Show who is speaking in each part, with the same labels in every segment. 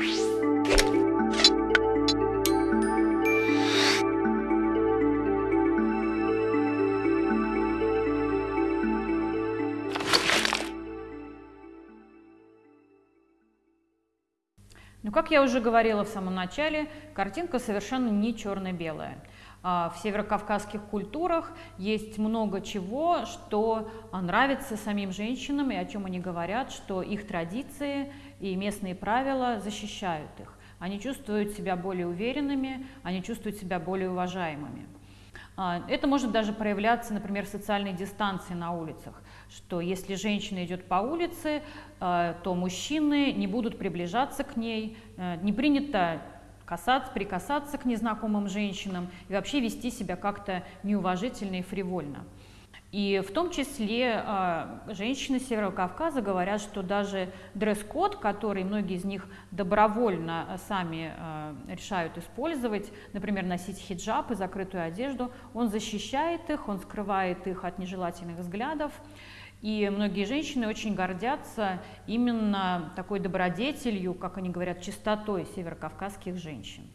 Speaker 1: Ну, как я уже говорила в самом начале, картинка совершенно не черно-белая. А, в северокавказских культурах есть много чего, что нравится самим женщинам и о чем они говорят, что их традиции и местные правила защищают их. Они чувствуют себя более уверенными, они чувствуют себя более уважаемыми. А, это может даже проявляться, например, в социальной дистанции на улицах, что если женщина идет по улице, а, то мужчины не будут приближаться к ней, э, не принято касаться, прикасаться к незнакомым женщинам и вообще вести себя как-то неуважительно и фривольно. И в том числе э, женщины Северного Кавказа говорят, что даже дресс-код, который многие из них добровольно э, сами э, решают использовать, например, носить хиджаб и закрытую одежду, он защищает их, он скрывает их от нежелательных взглядов. И многие женщины очень гордятся именно такой добродетелью, как они говорят, чистотой северокавказских женщин.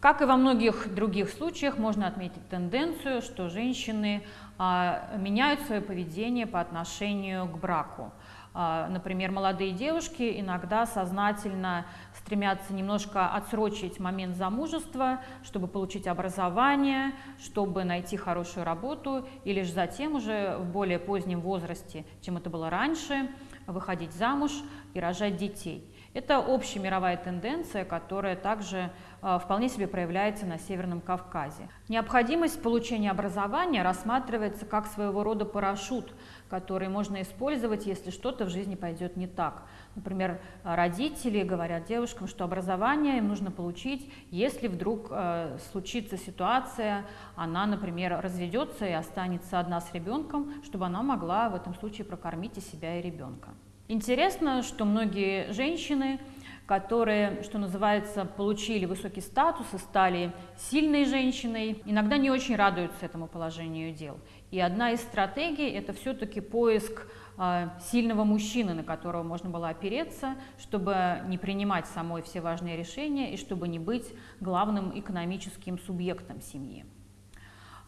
Speaker 1: Как и во многих других случаях, можно отметить тенденцию, что женщины а, меняют свое поведение по отношению к браку. А, например, молодые девушки иногда сознательно стремятся немножко отсрочить момент замужества, чтобы получить образование, чтобы найти хорошую работу, и лишь затем уже в более позднем возрасте, чем это было раньше, выходить замуж и рожать детей. Это общемировая тенденция, которая также э, вполне себе проявляется на Северном Кавказе. Необходимость получения образования рассматривается как своего рода парашют, который можно использовать, если что-то в жизни пойдет не так. Например, родители говорят девушкам, что образование им нужно получить, если вдруг э, случится ситуация, она, например, разведется и останется одна с ребенком, чтобы она могла в этом случае прокормить и себя, и ребенка. Интересно, что многие женщины, которые, что называется, получили высокий статус и стали сильной женщиной, иногда не очень радуются этому положению дел. И одна из стратегий – это все-таки поиск э, сильного мужчины, на которого можно было опереться, чтобы не принимать самой все важные решения и чтобы не быть главным экономическим субъектом семьи.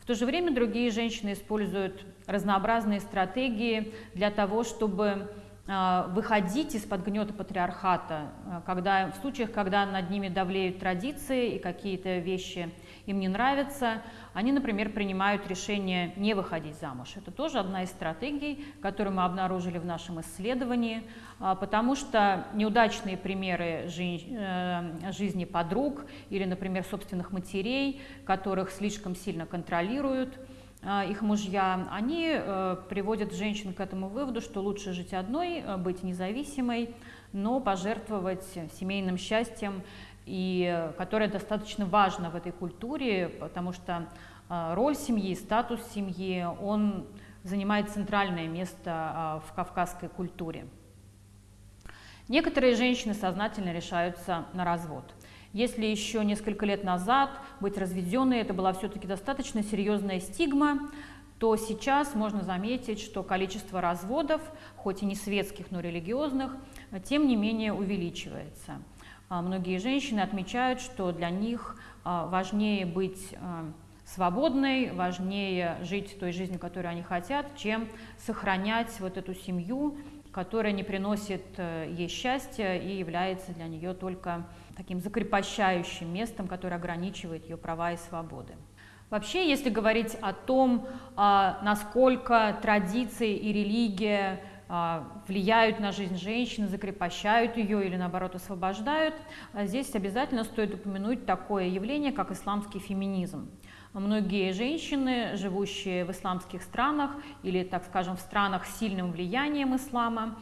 Speaker 1: В то же время другие женщины используют разнообразные стратегии для того, чтобы а, выходить из-под гнета патриархата, а, когда, в случаях, когда над ними давлеют традиции и какие-то вещи им не нравятся, они, например, принимают решение не выходить замуж. Это тоже одна из стратегий, которую мы обнаружили в нашем исследовании, а, потому что неудачные примеры э, жизни подруг или, например, собственных матерей, которых слишком сильно контролируют, их мужья, они э, приводят женщин к этому выводу, что лучше жить одной, э, быть независимой, но пожертвовать семейным счастьем, и, э, которое достаточно важно в этой культуре, потому что роль семьи, статус семьи, он занимает центральное место в кавказской культуре. Некоторые женщины сознательно решаются на развод – если еще несколько лет назад быть разведенной это была все-таки достаточно серьезная стигма, то сейчас можно заметить, что количество разводов, хоть и не светских, но религиозных, тем не менее увеличивается. А многие женщины отмечают, что для них а, важнее быть а, свободной, важнее жить той жизнью, которую они хотят, чем сохранять вот эту семью, которая не приносит э, ей счастья и является для нее только таким закрепощающим местом, которое ограничивает ее права и свободы. Вообще, если говорить о том, а, насколько традиции и религия а, влияют на жизнь женщины, закрепощают ее или наоборот освобождают, а, здесь обязательно стоит упомянуть такое явление, как исламский феминизм. Многие женщины, живущие в исламских странах или, так скажем, в странах с сильным влиянием ислама,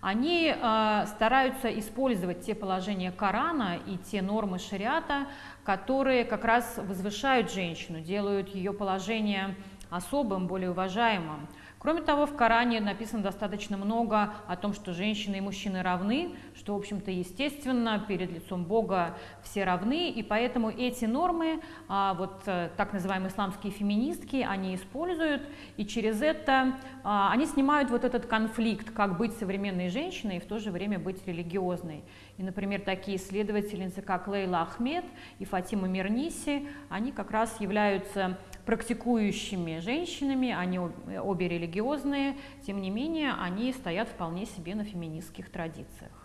Speaker 1: они э, стараются использовать те положения Корана и те нормы шариата, которые как раз возвышают женщину, делают ее положение особым, более уважаемым. Кроме того, в Коране написано достаточно много о том, что женщины и мужчины равны, что, в общем-то, естественно, перед лицом Бога все равны, и поэтому эти нормы, а, вот э, так называемые исламские феминистки, они используют, и через это а, они снимают вот этот конфликт, как быть современной женщиной и в то же время быть религиозной. И, например, такие исследовательницы, как Лейла Ахмед и Фатима Мирниси, они как раз являются практикующими женщинами, они обе религиозные, тем не менее, они стоят вполне себе на феминистских традициях.